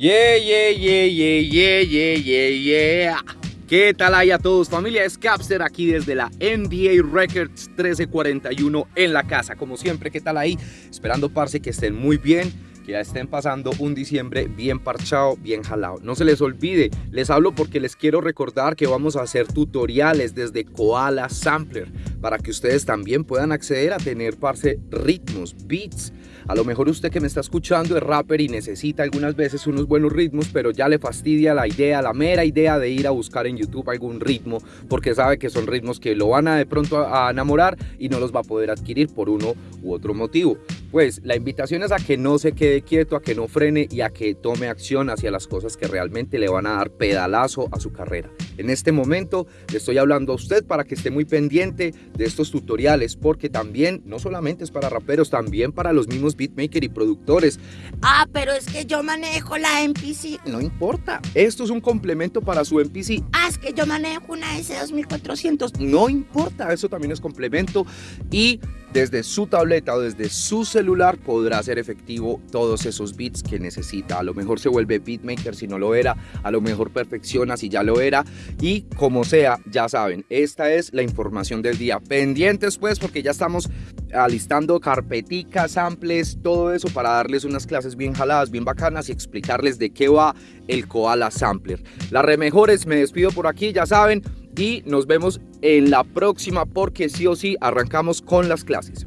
Yeah, yeah, yeah, yeah, yeah, yeah, yeah. ¿Qué tal ahí a todos? Familia es Capster aquí desde la NBA Records 1341 en la casa. Como siempre, ¿qué tal ahí? Esperando, parce, que estén muy bien que ya estén pasando un diciembre bien parchado, bien jalado. No se les olvide, les hablo porque les quiero recordar que vamos a hacer tutoriales desde Koala Sampler para que ustedes también puedan acceder a tener, parce, ritmos, beats, a lo mejor usted que me está escuchando es rapper y necesita algunas veces unos buenos ritmos, pero ya le fastidia la idea, la mera idea de ir a buscar en YouTube algún ritmo, porque sabe que son ritmos que lo van a de pronto a enamorar y no los va a poder adquirir por uno u otro motivo. Pues la invitación es a que no se quede quieto, a que no frene y a que tome acción hacia las cosas que realmente le van a dar pedalazo a su carrera. En este momento le estoy hablando a usted para que esté muy pendiente de estos tutoriales porque también no solamente es para raperos, también para los mismos beatmakers y productores. Ah, pero es que yo manejo la MPC. No importa, esto es un complemento para su MPC. Ah, es que yo manejo una S2400. No importa, eso también es complemento y desde su tableta o desde su celular podrá hacer efectivo todos esos beats que necesita. A lo mejor se vuelve beatmaker si no lo era, a lo mejor perfecciona si ya lo era y como sea, ya saben, esta es la información del día. Pendientes pues porque ya estamos alistando carpeticas, samples, todo eso para darles unas clases bien jaladas, bien bacanas y explicarles de qué va el Koala Sampler. Las remejores, me despido por aquí, ya saben, y nos vemos en la próxima porque sí o sí arrancamos con las clases.